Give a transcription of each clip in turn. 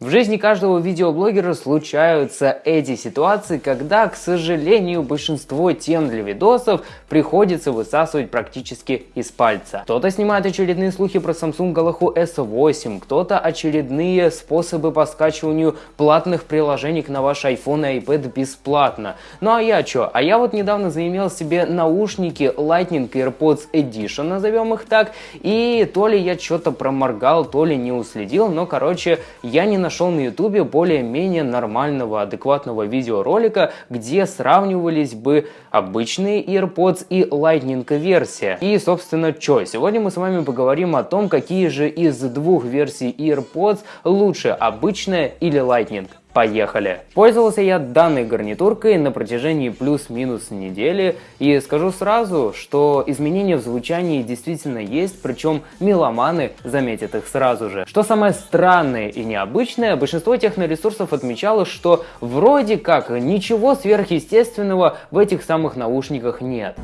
В жизни каждого видеоблогера случаются эти ситуации, когда, к сожалению, большинство тем для видосов приходится высасывать практически из пальца. Кто-то снимает очередные слухи про Samsung Galaxy S8, кто-то очередные способы по скачиванию платных приложений на ваш iPhone и iPad бесплатно. Ну а я чё? А я вот недавно заимел себе наушники Lightning AirPods Edition, назовем их так, и то ли я что-то проморгал, то ли не уследил, но короче, я не нашел на ютубе более-менее нормального, адекватного видеоролика, где сравнивались бы обычные AirPods и Lightning версия. И, собственно, что? Сегодня мы с вами поговорим о том, какие же из двух версий AirPods лучше, обычная или Lightning. Поехали! Пользовался я данной гарнитуркой на протяжении плюс-минус недели и скажу сразу, что изменения в звучании действительно есть, причем меломаны заметят их сразу же. Что самое странное и необычное, большинство техноресурсов отмечало, что вроде как ничего сверхъестественного в этих самых наушниках нет.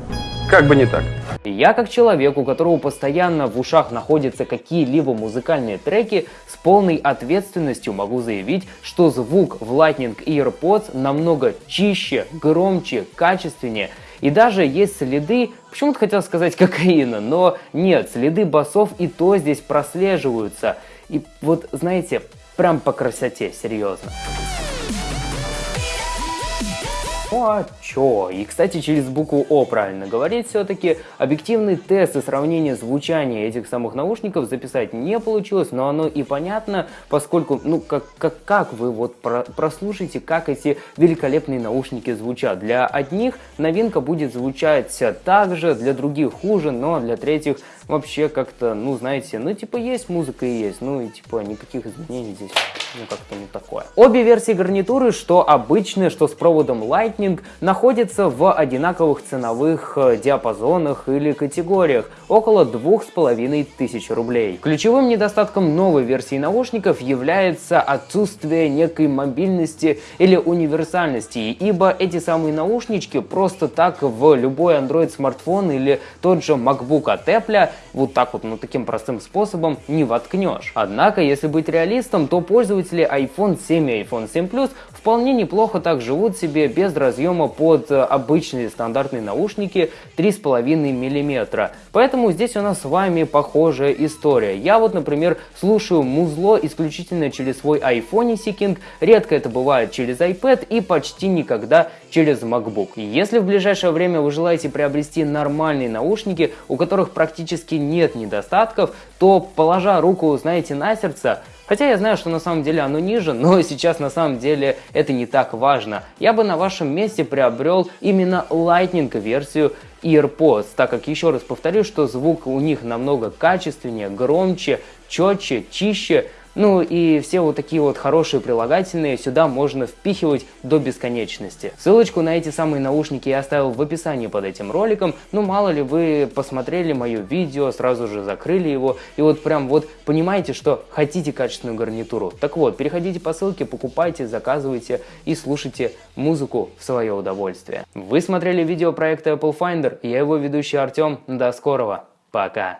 Как бы не так. Я как человек, у которого постоянно в ушах находятся какие-либо музыкальные треки, с полной ответственностью могу заявить, что звук в Lightning AirPods намного чище, громче, качественнее. И даже есть следы, почему-то хотел сказать кокаина, но нет, следы басов и то здесь прослеживаются. И вот, знаете, прям по красоте, серьезно. Ну а чё? И, кстати, через букву О правильно говорить все-таки. Объективный тест и сравнение звучания этих самых наушников записать не получилось, но оно и понятно, поскольку, ну, как, как, как вы вот про, прослушаете, как эти великолепные наушники звучат. Для одних новинка будет звучать так же, для других хуже, но для третьих вообще как-то, ну, знаете, ну, типа, есть музыка и есть, ну, и, типа, никаких изменений здесь, ну, как-то не такое. Обе версии гарнитуры, что обычные, что с проводом Lightning, находятся в одинаковых ценовых э, диапазонах или категориях, около двух с половиной тысяч рублей. Ключевым недостатком новой версии наушников является отсутствие некой мобильности или универсальности, ибо эти самые наушнички просто так в любой Android смартфон или тот же MacBook от Apple вот так вот, ну таким простым способом не воткнешь. Однако, если быть реалистом, то пользователи iPhone 7 и iPhone 7 Plus вполне неплохо так живут себе без разъема под э, обычные стандартные наушники 3,5 мм. Поэтому здесь у нас с вами похожая история. Я вот, например, слушаю музло исключительно через свой iPhone Seeking, редко это бывает через iPad и почти никогда через MacBook. Если в ближайшее время вы желаете приобрести нормальные наушники, у которых практически нет недостатков, то, положа руку, знаете, на сердце, Хотя я знаю, что на самом деле оно ниже, но сейчас на самом деле это не так важно. Я бы на вашем месте приобрел именно Lightning версию AirPods, так как еще раз повторю, что звук у них намного качественнее, громче, четче, чище, ну и все вот такие вот хорошие прилагательные сюда можно впихивать до бесконечности. Ссылочку на эти самые наушники я оставил в описании под этим роликом. Ну мало ли вы посмотрели мое видео, сразу же закрыли его и вот прям вот понимаете, что хотите качественную гарнитуру. Так вот, переходите по ссылке, покупайте, заказывайте и слушайте музыку в свое удовольствие. Вы смотрели видео проекта Apple Finder, я его ведущий Артем. До скорого, пока!